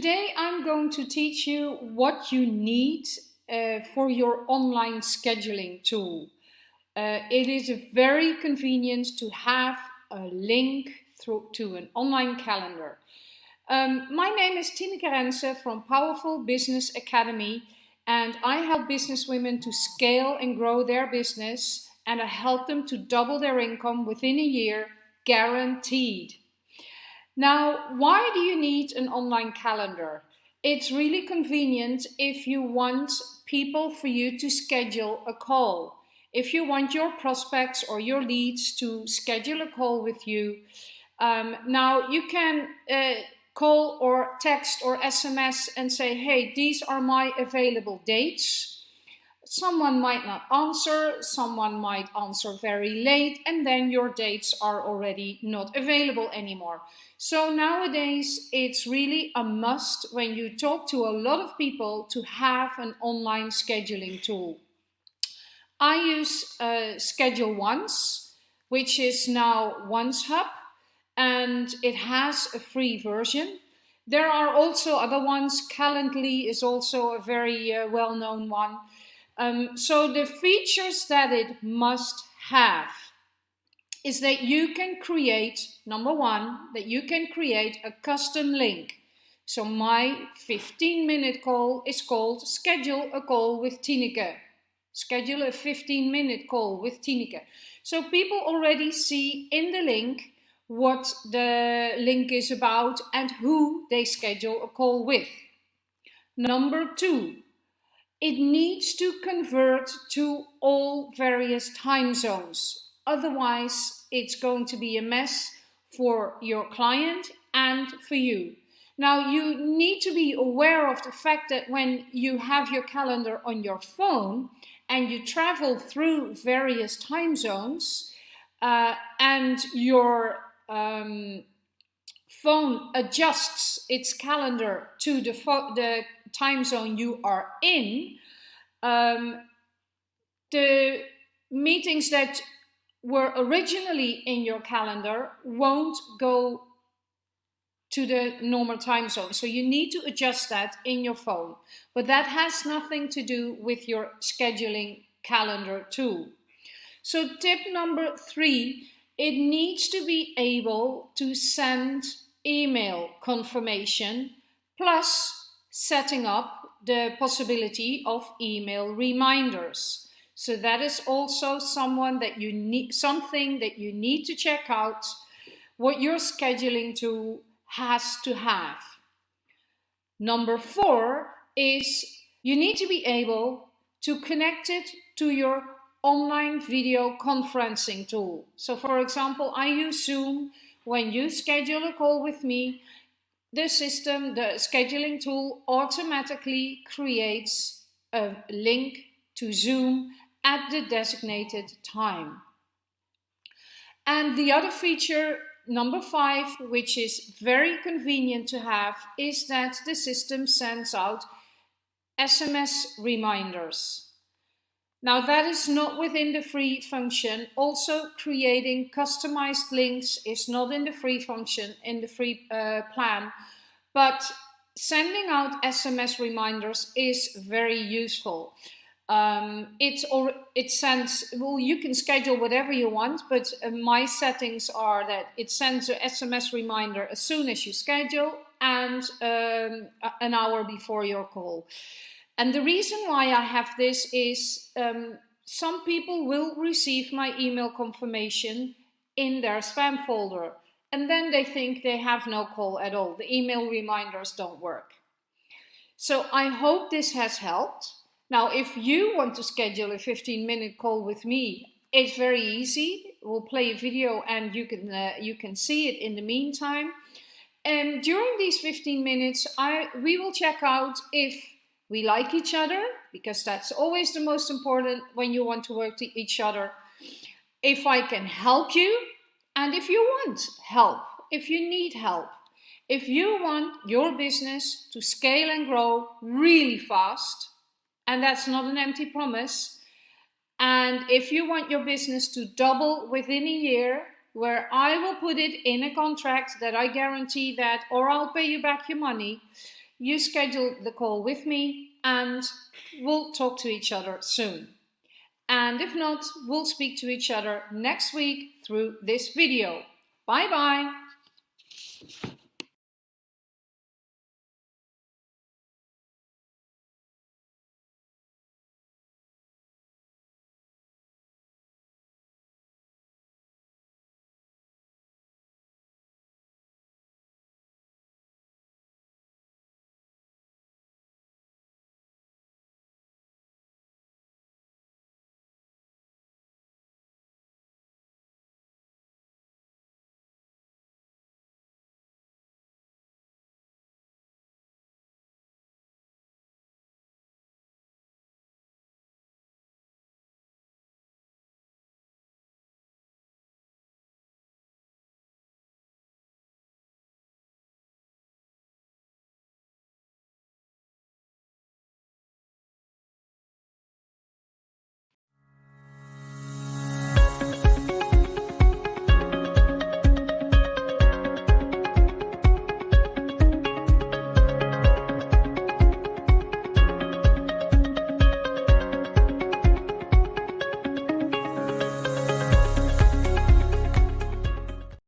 Today I'm going to teach you what you need uh, for your online scheduling tool. Uh, it is very convenient to have a link through to an online calendar. Um, my name is Tineke Rense from Powerful Business Academy and I help business women to scale and grow their business and I help them to double their income within a year, guaranteed. Now, why do you need an online calendar? It's really convenient if you want people for you to schedule a call. If you want your prospects or your leads to schedule a call with you, um, now you can uh, call or text or SMS and say, hey, these are my available dates. Someone might not answer, someone might answer very late, and then your dates are already not available anymore. So nowadays, it's really a must when you talk to a lot of people to have an online scheduling tool. I use uh, Schedule Once, which is now OnceHub, and it has a free version. There are also other ones. Calendly is also a very uh, well-known one. Um, so the features that it must have is that you can create, number one, that you can create a custom link. So my 15 minute call is called schedule a call with Tineke. Schedule a 15 minute call with Tineke. So people already see in the link what the link is about and who they schedule a call with. Number two, it needs to convert to all various time zones. Otherwise, it's going to be a mess for your client and for you. Now, you need to be aware of the fact that when you have your calendar on your phone and you travel through various time zones uh, and your um, phone adjusts its calendar to the, the time zone you are in, um, the meetings that were originally in your calendar won't go to the normal time zone. So you need to adjust that in your phone. But that has nothing to do with your scheduling calendar tool. So tip number three, it needs to be able to send email confirmation plus setting up the possibility of email reminders. So that is also someone that you need something that you need to check out what your scheduling tool has to have. Number four is you need to be able to connect it to your online video conferencing tool. So for example, I use Zoom. When you schedule a call with me, the system, the scheduling tool automatically creates a link to Zoom at the designated time. And the other feature, number five, which is very convenient to have, is that the system sends out SMS reminders. Now that is not within the free function. Also creating customized links is not in the free function, in the free uh, plan, but sending out SMS reminders is very useful. Um, it's or it sends well you can schedule whatever you want but uh, my settings are that it sends a SMS reminder as soon as you schedule and um, an hour before your call and the reason why I have this is um, some people will receive my email confirmation in their spam folder and then they think they have no call at all. The email reminders don't work. So I hope this has helped. Now, if you want to schedule a 15 minute call with me, it's very easy. We'll play a video and you can, uh, you can see it in the meantime. And during these 15 minutes, I, we will check out if we like each other because that's always the most important when you want to work to each other. If I can help you and if you want help, if you need help, if you want your business to scale and grow really fast, and that's not an empty promise, and if you want your business to double within a year, where I will put it in a contract that I guarantee that, or I'll pay you back your money, you schedule the call with me and we'll talk to each other soon. And if not, we'll speak to each other next week through this video. Bye bye.